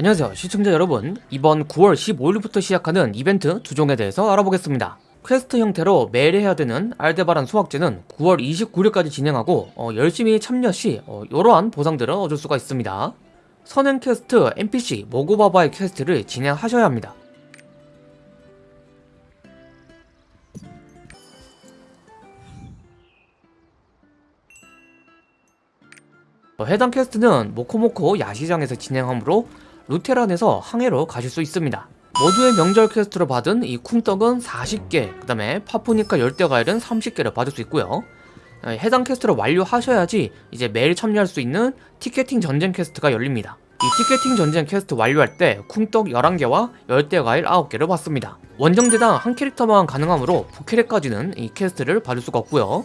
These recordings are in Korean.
안녕하세요. 시청자 여러분 이번 9월 15일부터 시작하는 이벤트 두 종에 대해서 알아보겠습니다. 퀘스트 형태로 매일 해야 되는 알데바란 수확제는 9월 29일까지 진행하고 어, 열심히 참여 시 어, 이러한 보상들을 얻을 수가 있습니다. 선행 퀘스트 NPC 모고바바의 퀘스트를 진행하셔야 합니다. 어, 해당 퀘스트는 모코모코 야시장에서 진행하므로 루테란에서 항해로 가실 수 있습니다. 모두의 명절 퀘스트로 받은 이 쿵떡은 40개, 그 다음에 파푸니카 열대과일은 30개를 받을 수 있고요. 어, 해당 퀘스트를 완료하셔야지 이제 매일 참여할 수 있는 티켓팅 전쟁 퀘스트가 열립니다. 이 티켓팅 전쟁 퀘스트 완료할 때 쿵떡 11개와 열대과일 9개를 받습니다. 원정대당 한 캐릭터만 가능하므로 부캐릭까지는 이 퀘스트를 받을 수가 없고요.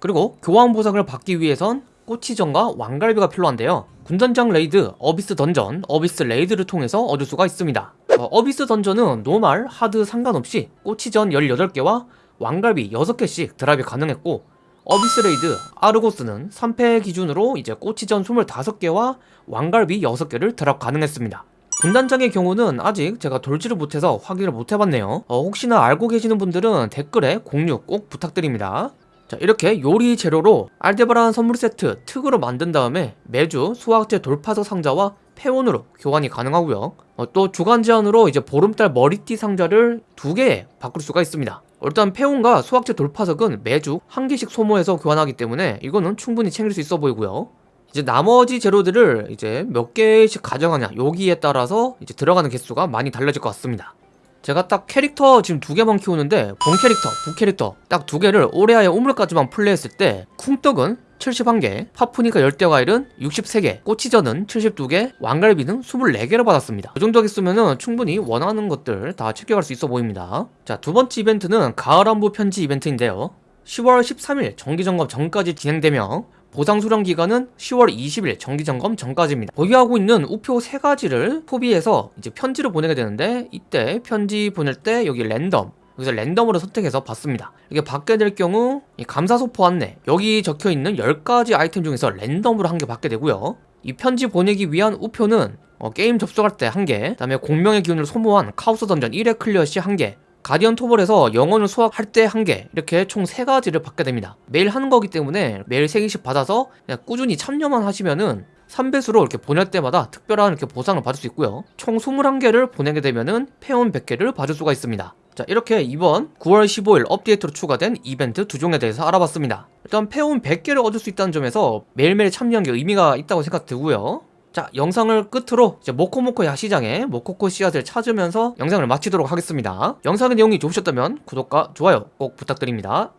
그리고 교환 보상을 받기 위해선 꼬치전과 왕갈비가 필요한데요. 군단장 레이드, 어비스 던전, 어비스 레이드를 통해서 얻을 수가 있습니다. 어비스 던전은 normal, hard 상관없이 꼬치전 18개와 왕갈비 6개씩 드랍이 가능했고 어비스 레이드, 아르고스는 3페 기준으로 이제 꼬치전 25개와 왕갈비 6개를 드랍 가능했습니다. 군단장의 경우는 아직 제가 돌지를 못해서 확인을 못해봤네요. 어, 혹시나 알고 계시는 분들은 댓글에 공유 꼭 부탁드립니다 자 이렇게 요리 재료로 알데바란 선물 세트 특으로 만든 다음에 매주 수학제 돌파서 상자와 폐온으로 교환이 가능하고요. 어, 또 주간 제한으로 이제 보름달 머리띠 상자를 두개 바꿀 수가 있습니다. 일단 폐온과 수학제 돌파석은 매주 한 개씩 소모해서 교환하기 때문에 이거는 충분히 챙길 수 있어 보이고요. 이제 나머지 재료들을 이제 몇 개씩 가져가냐 여기에 따라서 이제 들어가는 개수가 많이 달라질 것 같습니다 제가 딱 캐릭터 지금 두 개만 키우는데 본 캐릭터, 부 캐릭터 딱 두 개를 오레아의 우물까지만 플레이했을 때 쿵떡은 71개, 파푸니까 열대과일은 63개, 꼬치전은 72개, 왕갈비는 24개를 받았습니다. 그 정도 개수면 충분히 원하는 것들 다 챙겨갈 수 있어 보입니다. 자, 두 번째 이벤트는 가을 안부 편지 이벤트인데요. 10월 13일 정기점검 전까지 진행되며 보상 수령 기간은 10월 20일 정기점검 전까지입니다. 보유하고 있는 우표 세 가지를 소비해서 이제 편지를 보내게 되는데 이때 편지 보낼 때 여기 랜덤 여기서 랜덤으로 선택해서 받습니다. 이게 받게 될 경우 감사 소포 안내 여기 적혀 있는 10가지 아이템 중에서 랜덤으로 한 개 받게 되고요. 이 편지 보내기 위한 우표는 어, 게임 접속할 때 한 개, 그 다음에 공명의 기운을 소모한 카오스 던전 1회 클리어 시 한 개, 가디언 토벌에서 영혼을 수확할 때 한 개 이렇게 총 세가지를 받게 됩니다. 매일 하는 거기 때문에 매일 3개씩 받아서 그냥 꾸준히 참여만 하시면은 3배수로 이렇게 보낼 때마다 특별한 이렇게 보상을 받을 수 있고요. 총 21개를 보내게 되면은 페온 100개를 받을 수가 있습니다. 자 이렇게 이번 9월 15일 업데이트로 추가된 이벤트 두 종에 대해서 알아봤습니다. 일단 페온 100개를 얻을 수 있다는 점에서 매일매일 참여한 게 의미가 있다고 생각 들고요 자 영상을 끝으로 이제 모코모코 야시장에 모코코 씨앗을 찾으면서 영상을 마치도록 하겠습니다. 영상의 내용이 좋으셨다면 구독과 좋아요 꼭 부탁드립니다